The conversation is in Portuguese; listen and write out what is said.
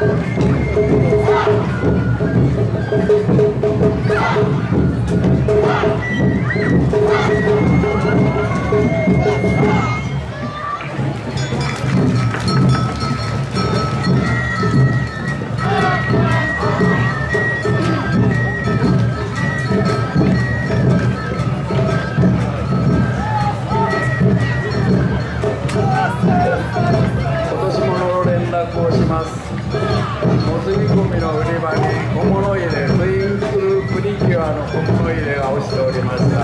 Thank you. 心入れがしておりました